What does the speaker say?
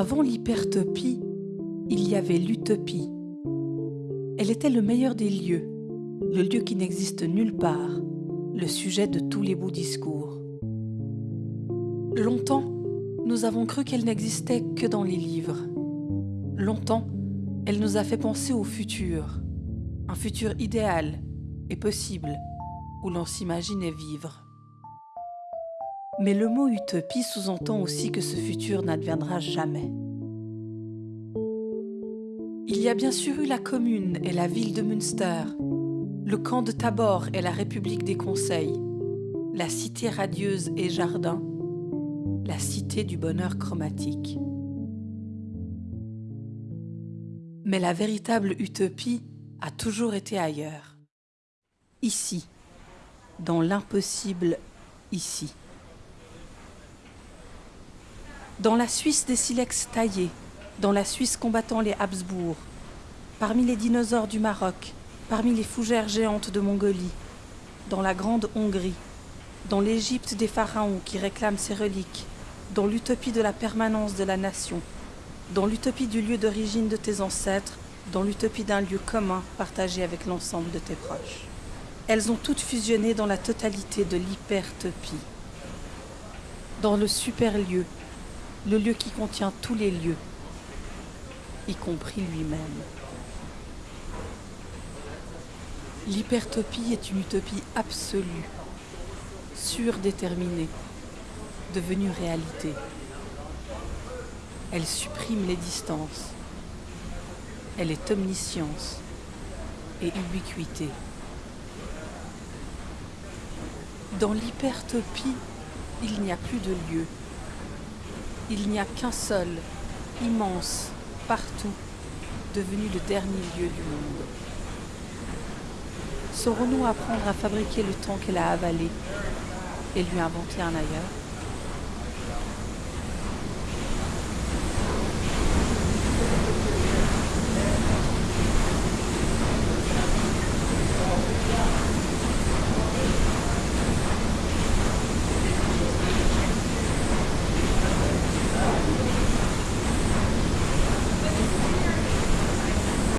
Avant l'hypertopie, il y avait l'utopie. Elle était le meilleur des lieux, le lieu qui n'existe nulle part, le sujet de tous les beaux discours. Longtemps, nous avons cru qu'elle n'existait que dans les livres. Longtemps, elle nous a fait penser au futur, un futur idéal et possible, où l'on s'imaginait vivre. Mais le mot utopie sous-entend aussi que ce futur n'adviendra jamais. Il y a bien sûr eu la commune et la ville de Münster, le camp de Tabor et la République des Conseils, la cité radieuse et jardin, la cité du bonheur chromatique. Mais la véritable utopie a toujours été ailleurs. Ici, dans l'impossible ici dans la Suisse des silex taillés, dans la Suisse combattant les Habsbourg, parmi les dinosaures du Maroc, parmi les fougères géantes de Mongolie, dans la Grande Hongrie, dans l'Égypte des pharaons qui réclament ses reliques, dans l'utopie de la permanence de la nation, dans l'utopie du lieu d'origine de tes ancêtres, dans l'utopie d'un lieu commun partagé avec l'ensemble de tes proches. Elles ont toutes fusionné dans la totalité de l'hypertopie, dans le super lieu le lieu qui contient tous les lieux, y compris lui-même. L'hypertopie est une utopie absolue, surdéterminée, devenue réalité. Elle supprime les distances. Elle est omniscience et ubiquité. Dans l'hypertopie, il n'y a plus de lieu, il n'y a qu'un seul, immense, partout, devenu le dernier lieu du monde. Saurons-nous apprendre à fabriquer le temps qu'elle a avalé et lui inventer un ailleurs